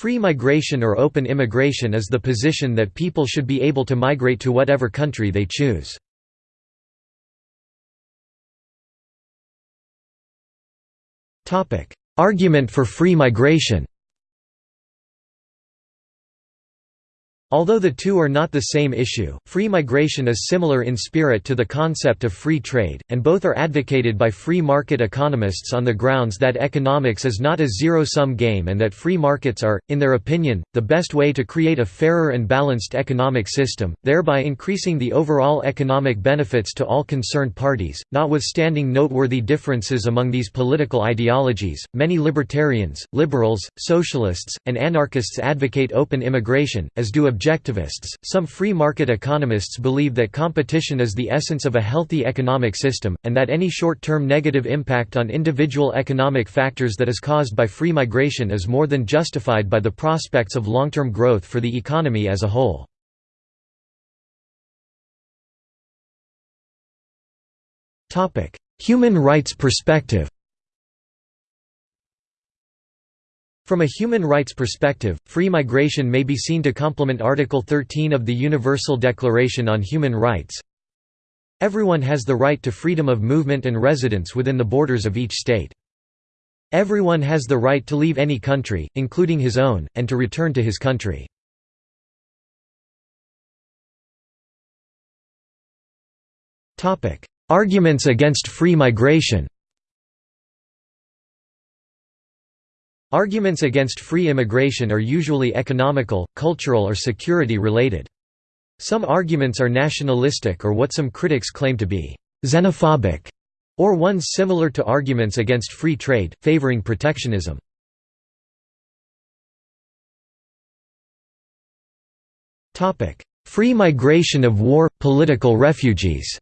Free migration or open immigration is the position that people should be able to migrate to whatever country they choose. Argument for free migration Although the two are not the same issue, free migration is similar in spirit to the concept of free trade, and both are advocated by free market economists on the grounds that economics is not a zero-sum game and that free markets are, in their opinion, the best way to create a fairer and balanced economic system, thereby increasing the overall economic benefits to all concerned parties. Notwithstanding noteworthy differences among these political ideologies, many libertarians, liberals, socialists, and anarchists advocate open immigration, as do objectivists. Some free market economists believe that competition is the essence of a healthy economic system, and that any short term negative impact on individual economic factors that is caused by free migration is more than justified by the prospects of long term growth for the economy as a whole. Human rights perspective From a human rights perspective, free migration may be seen to complement Article 13 of the Universal Declaration on Human Rights. Everyone has the right to freedom of movement and residence within the borders of each state. Everyone has the right to leave any country, including his own, and to return to his country. Arguments against free migration Arguments against free immigration are usually economical, cultural or security related. Some arguments are nationalistic or what some critics claim to be «xenophobic», or ones similar to arguments against free trade, favoring protectionism. Free migration of war – political refugees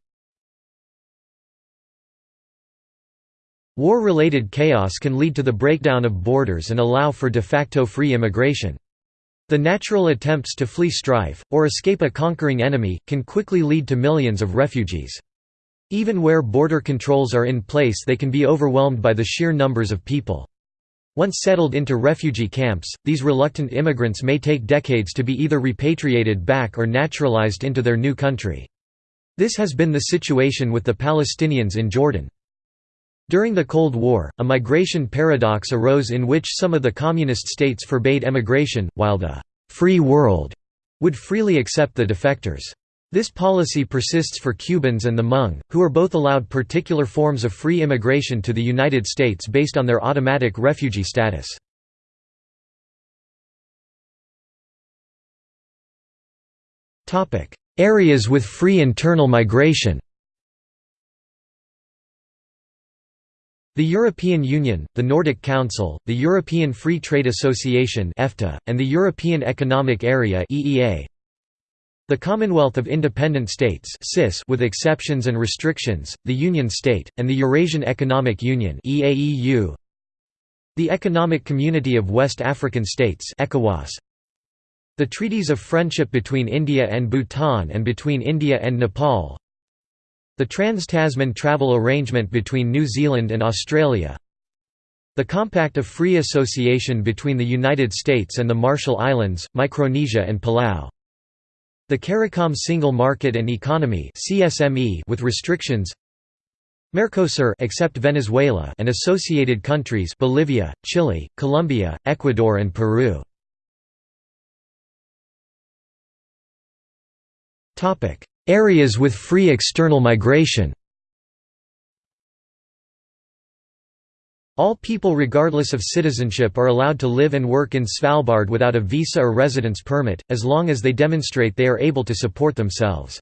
War-related chaos can lead to the breakdown of borders and allow for de facto free immigration. The natural attempts to flee strife, or escape a conquering enemy, can quickly lead to millions of refugees. Even where border controls are in place they can be overwhelmed by the sheer numbers of people. Once settled into refugee camps, these reluctant immigrants may take decades to be either repatriated back or naturalized into their new country. This has been the situation with the Palestinians in Jordan. During the Cold War, a migration paradox arose in which some of the communist states forbade emigration, while the «free world» would freely accept the defectors. This policy persists for Cubans and the Hmong, who are both allowed particular forms of free immigration to the United States based on their automatic refugee status. Areas with free internal migration The European Union, the Nordic Council, the European Free Trade Association (EFTA), and the European Economic Area (EEA). The Commonwealth of Independent States (CIS) with exceptions and restrictions, the Union State, and the Eurasian Economic Union (EAEU). The Economic Community of West African States (ECOWAS). The treaties of friendship between India and Bhutan and between India and Nepal. The Trans-Tasman Travel Arrangement between New Zealand and Australia The Compact of Free Association between the United States and the Marshall Islands, Micronesia and Palau the CARICOM Single Market and Economy with restrictions. Mercosur except Venezuela and associated countries Bolivia, Chile, Colombia, Ecuador and Peru. Topic: Areas with free external migration All people regardless of citizenship are allowed to live and work in Svalbard without a visa or residence permit, as long as they demonstrate they are able to support themselves.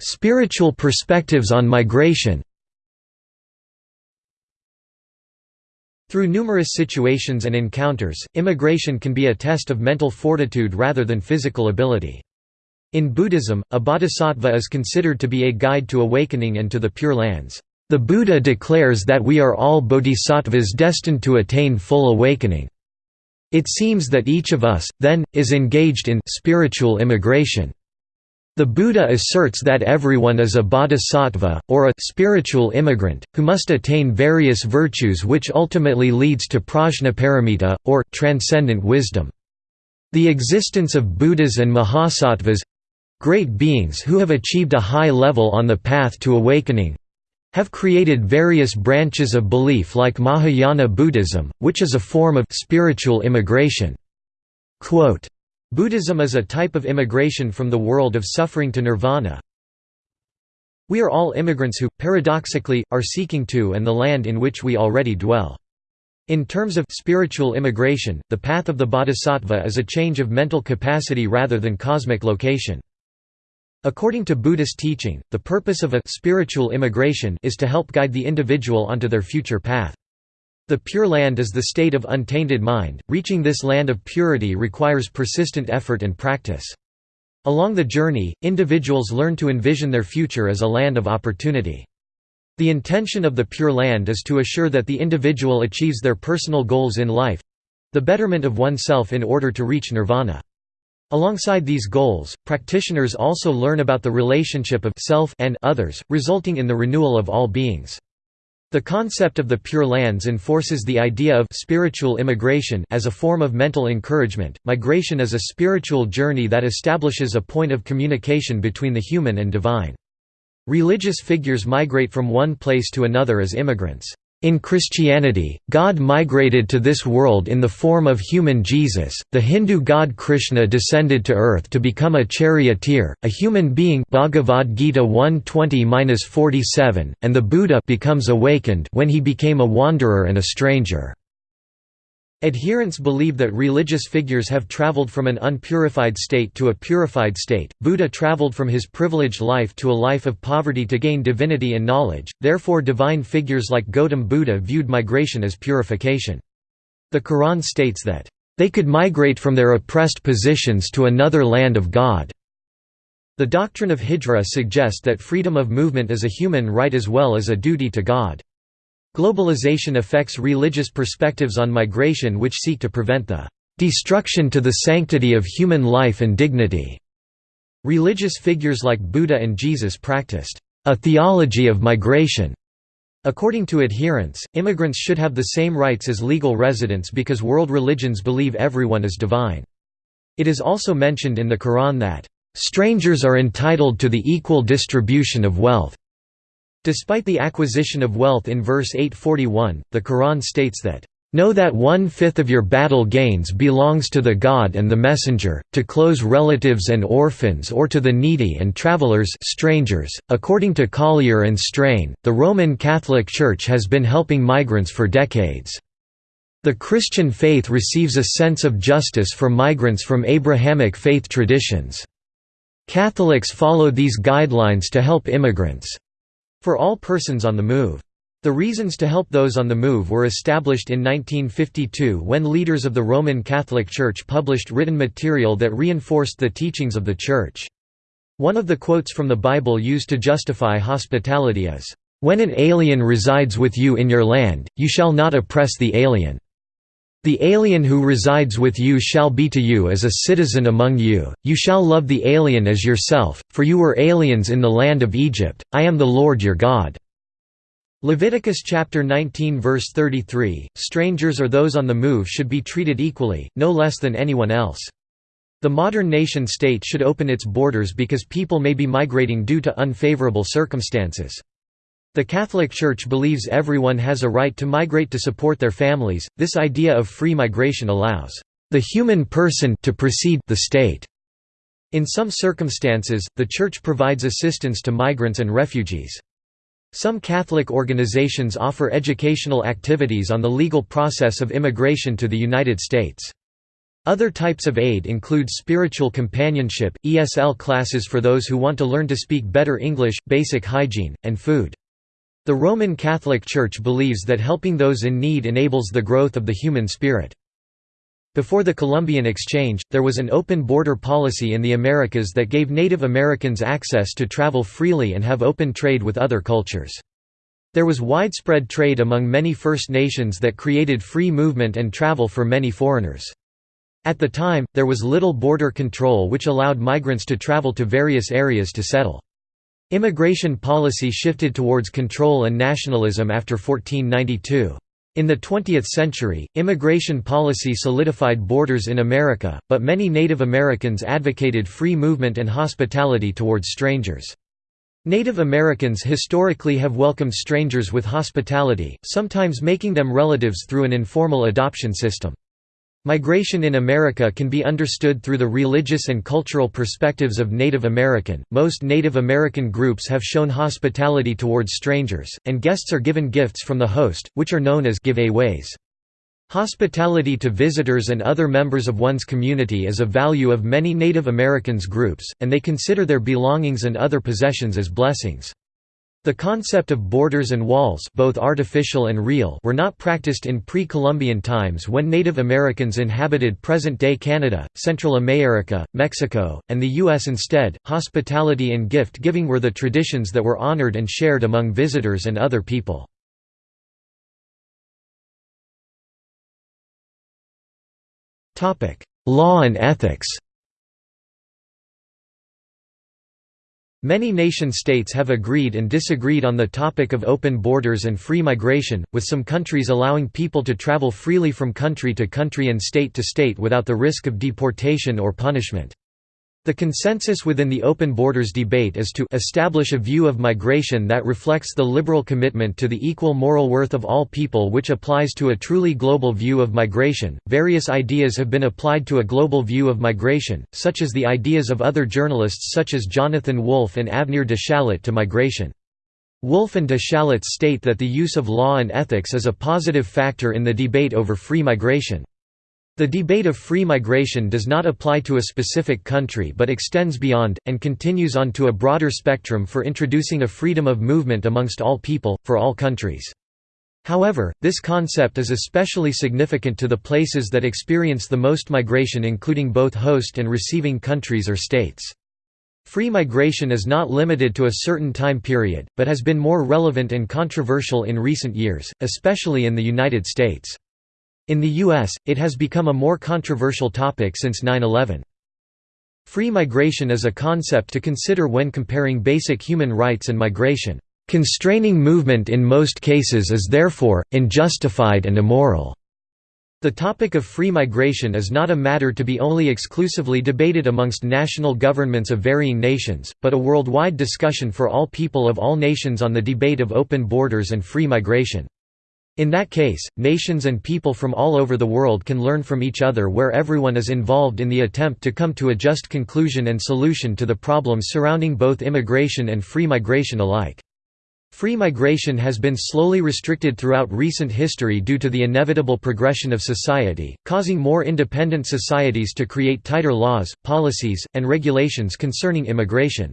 Spiritual perspectives on migration Through numerous situations and encounters, immigration can be a test of mental fortitude rather than physical ability. In Buddhism, a bodhisattva is considered to be a guide to awakening and to the Pure Lands. The Buddha declares that we are all bodhisattvas destined to attain full awakening. It seems that each of us, then, is engaged in spiritual immigration. The Buddha asserts that everyone is a bodhisattva, or a spiritual immigrant, who must attain various virtues which ultimately leads to prajnaparamita, or transcendent wisdom. The existence of Buddhas and Mahasattvas—great beings who have achieved a high level on the path to awakening—have created various branches of belief like Mahayana Buddhism, which is a form of spiritual immigration. Quote, Buddhism is a type of immigration from the world of suffering to nirvana. We are all immigrants who, paradoxically, are seeking to and the land in which we already dwell. In terms of spiritual immigration, the path of the bodhisattva is a change of mental capacity rather than cosmic location. According to Buddhist teaching, the purpose of a spiritual immigration is to help guide the individual onto their future path. The Pure Land is the state of untainted mind, reaching this land of purity requires persistent effort and practice. Along the journey, individuals learn to envision their future as a land of opportunity. The intention of the Pure Land is to assure that the individual achieves their personal goals in life—the betterment of oneself in order to reach nirvana. Alongside these goals, practitioners also learn about the relationship of self and others, resulting in the renewal of all beings. The concept of the Pure Lands enforces the idea of spiritual immigration as a form of mental encouragement. Migration is a spiritual journey that establishes a point of communication between the human and divine. Religious figures migrate from one place to another as immigrants. In Christianity, God migrated to this world in the form of human Jesus, the Hindu god Krishna descended to earth to become a charioteer, a human being Bhagavad Gita 120-47, and the Buddha becomes awakened when he became a wanderer and a stranger. Adherents believe that religious figures have traveled from an unpurified state to a purified state. Buddha traveled from his privileged life to a life of poverty to gain divinity and knowledge, therefore, divine figures like Gautam Buddha viewed migration as purification. The Quran states that, they could migrate from their oppressed positions to another land of God. The doctrine of Hijra suggests that freedom of movement is a human right as well as a duty to God. Globalization affects religious perspectives on migration which seek to prevent the destruction to the sanctity of human life and dignity. Religious figures like Buddha and Jesus practiced a theology of migration. According to adherents, immigrants should have the same rights as legal residents because world religions believe everyone is divine. It is also mentioned in the Quran that, "...strangers are entitled to the equal distribution of wealth." Despite the acquisition of wealth in verse 841, the Quran states that, Know that one-fifth of your battle gains belongs to the God and the Messenger, to close relatives and orphans or to the needy and travelers strangers. .According to Collier and Strain, the Roman Catholic Church has been helping migrants for decades. The Christian faith receives a sense of justice for migrants from Abrahamic faith traditions. Catholics follow these guidelines to help immigrants. For all persons on the move. The reasons to help those on the move were established in 1952 when leaders of the Roman Catholic Church published written material that reinforced the teachings of the Church. One of the quotes from the Bible used to justify hospitality is, "...when an alien resides with you in your land, you shall not oppress the alien." The alien who resides with you shall be to you as a citizen among you, you shall love the alien as yourself, for you were aliens in the land of Egypt, I am the Lord your God." Leviticus chapter 19 verse 33, strangers or those on the move should be treated equally, no less than anyone else. The modern nation-state should open its borders because people may be migrating due to unfavorable circumstances. The Catholic Church believes everyone has a right to migrate to support their families. This idea of free migration allows the human person to precede the state. In some circumstances, the Church provides assistance to migrants and refugees. Some Catholic organizations offer educational activities on the legal process of immigration to the United States. Other types of aid include spiritual companionship, ESL classes for those who want to learn to speak better English, basic hygiene, and food. The Roman Catholic Church believes that helping those in need enables the growth of the human spirit. Before the Columbian Exchange, there was an open border policy in the Americas that gave Native Americans access to travel freely and have open trade with other cultures. There was widespread trade among many First Nations that created free movement and travel for many foreigners. At the time, there was little border control which allowed migrants to travel to various areas to settle. Immigration policy shifted towards control and nationalism after 1492. In the 20th century, immigration policy solidified borders in America, but many Native Americans advocated free movement and hospitality towards strangers. Native Americans historically have welcomed strangers with hospitality, sometimes making them relatives through an informal adoption system. Migration in America can be understood through the religious and cultural perspectives of Native American. Most Native American groups have shown hospitality towards strangers, and guests are given gifts from the host, which are known as giveaways. Hospitality to visitors and other members of one's community is a value of many Native Americans groups, and they consider their belongings and other possessions as blessings. The concept of borders and walls both artificial and real were not practiced in pre-Columbian times when Native Americans inhabited present-day Canada, Central America, Mexico, and the U.S. Instead, hospitality and gift-giving were the traditions that were honored and shared among visitors and other people. Law and ethics Many nation-states have agreed and disagreed on the topic of open borders and free migration, with some countries allowing people to travel freely from country to country and state to state without the risk of deportation or punishment. The consensus within the open borders debate is to establish a view of migration that reflects the liberal commitment to the equal moral worth of all people which applies to a truly global view of migration. Various ideas have been applied to a global view of migration, such as the ideas of other journalists such as Jonathan Wolff and Avner de Shalit to migration. Wolff and de Shalit state that the use of law and ethics is a positive factor in the debate over free migration. The debate of free migration does not apply to a specific country but extends beyond, and continues on to a broader spectrum for introducing a freedom of movement amongst all people, for all countries. However, this concept is especially significant to the places that experience the most migration including both host and receiving countries or states. Free migration is not limited to a certain time period, but has been more relevant and controversial in recent years, especially in the United States. In the U.S., it has become a more controversial topic since 9-11. Free migration is a concept to consider when comparing basic human rights and migration. Constraining movement in most cases is therefore, unjustified and immoral. The topic of free migration is not a matter to be only exclusively debated amongst national governments of varying nations, but a worldwide discussion for all people of all nations on the debate of open borders and free migration. In that case, nations and people from all over the world can learn from each other where everyone is involved in the attempt to come to a just conclusion and solution to the problems surrounding both immigration and free migration alike. Free migration has been slowly restricted throughout recent history due to the inevitable progression of society, causing more independent societies to create tighter laws, policies, and regulations concerning immigration.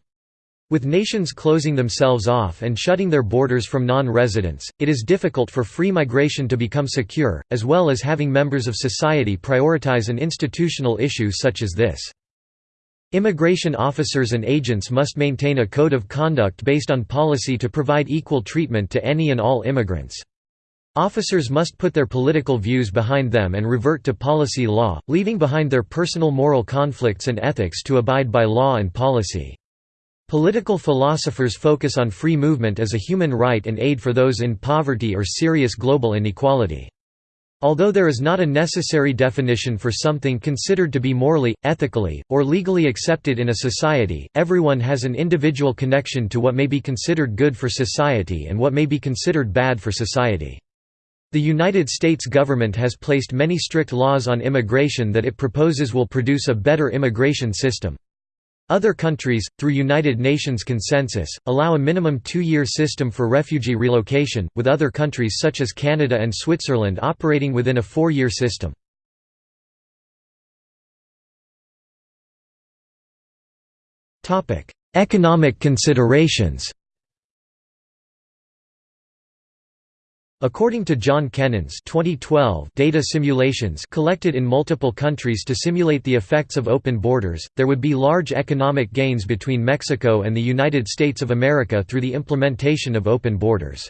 With nations closing themselves off and shutting their borders from non-residents, it is difficult for free migration to become secure, as well as having members of society prioritize an institutional issue such as this. Immigration officers and agents must maintain a code of conduct based on policy to provide equal treatment to any and all immigrants. Officers must put their political views behind them and revert to policy law, leaving behind their personal moral conflicts and ethics to abide by law and policy. Political philosophers focus on free movement as a human right and aid for those in poverty or serious global inequality. Although there is not a necessary definition for something considered to be morally, ethically, or legally accepted in a society, everyone has an individual connection to what may be considered good for society and what may be considered bad for society. The United States government has placed many strict laws on immigration that it proposes will produce a better immigration system. Other countries, through United Nations consensus, allow a minimum two-year system for refugee relocation, with other countries such as Canada and Switzerland operating within a four-year system. Economic considerations According to John Kennan's 2012 data simulations collected in multiple countries to simulate the effects of open borders, there would be large economic gains between Mexico and the United States of America through the implementation of open borders.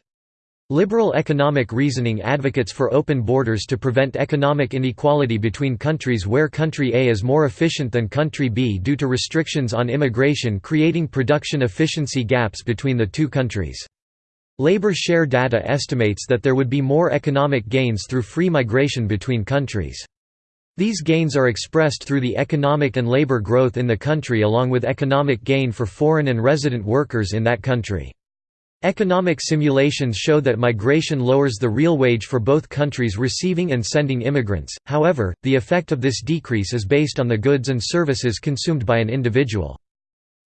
Liberal economic reasoning advocates for open borders to prevent economic inequality between countries where country A is more efficient than country B due to restrictions on immigration creating production efficiency gaps between the two countries. Labor share data estimates that there would be more economic gains through free migration between countries. These gains are expressed through the economic and labor growth in the country along with economic gain for foreign and resident workers in that country. Economic simulations show that migration lowers the real wage for both countries receiving and sending immigrants, however, the effect of this decrease is based on the goods and services consumed by an individual.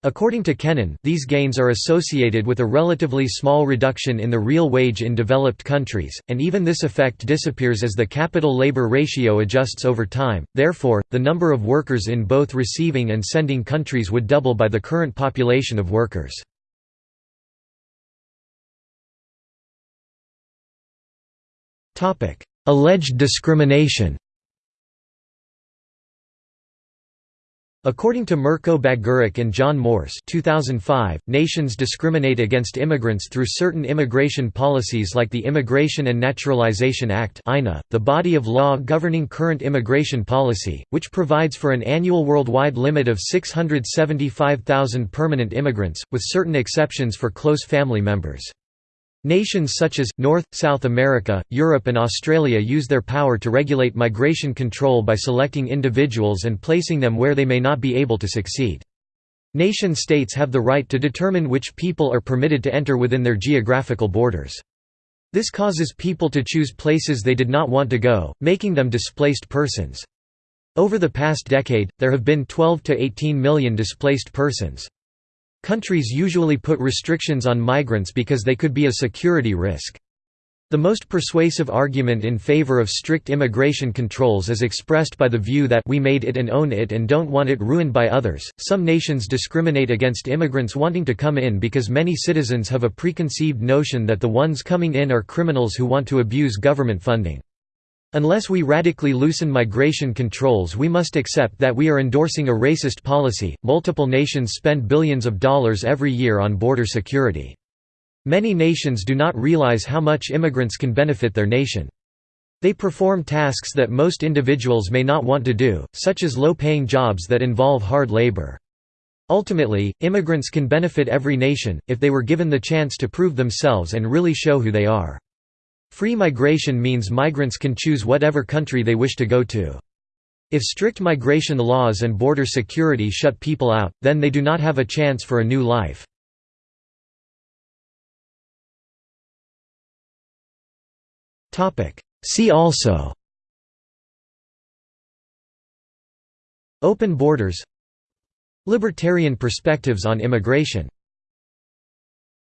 According to Kennan, these gains are associated with a relatively small reduction in the real wage in developed countries, and even this effect disappears as the capital-labor ratio adjusts over time, therefore, the number of workers in both receiving and sending countries would double by the current population of workers. Topic: Alleged discrimination According to Mirko Bagaric and John Morss 2005, nations discriminate against immigrants through certain immigration policies like the Immigration and Naturalization Act the body of law governing current immigration policy, which provides for an annual worldwide limit of 675,000 permanent immigrants, with certain exceptions for close family members. Nations such as, North, South America, Europe and Australia use their power to regulate migration control by selecting individuals and placing them where they may not be able to succeed. Nation-states have the right to determine which people are permitted to enter within their geographical borders. This causes people to choose places they did not want to go, making them displaced persons. Over the past decade, there have been 12 to 18 million displaced persons. Countries usually put restrictions on migrants because they could be a security risk. The most persuasive argument in favor of strict immigration controls is expressed by the view that we made it and own it and don't want it ruined by others. Some nations discriminate against immigrants wanting to come in because many citizens have a preconceived notion that the ones coming in are criminals who want to abuse government funding. Unless we radically loosen migration controls, we must accept that we are endorsing a racist policy. Multiple nations spend billions of dollars every year on border security. Many nations do not realize how much immigrants can benefit their nation. They perform tasks that most individuals may not want to do, such as low-paying jobs that involve hard labor. Ultimately, immigrants can benefit every nation, if they were given the chance to prove themselves and really show who they are. Free migration means migrants can choose whatever country they wish to go to. If strict migration laws and border security shut people out, then they do not have a chance for a new life. See also Open borders Libertarian perspectives on immigration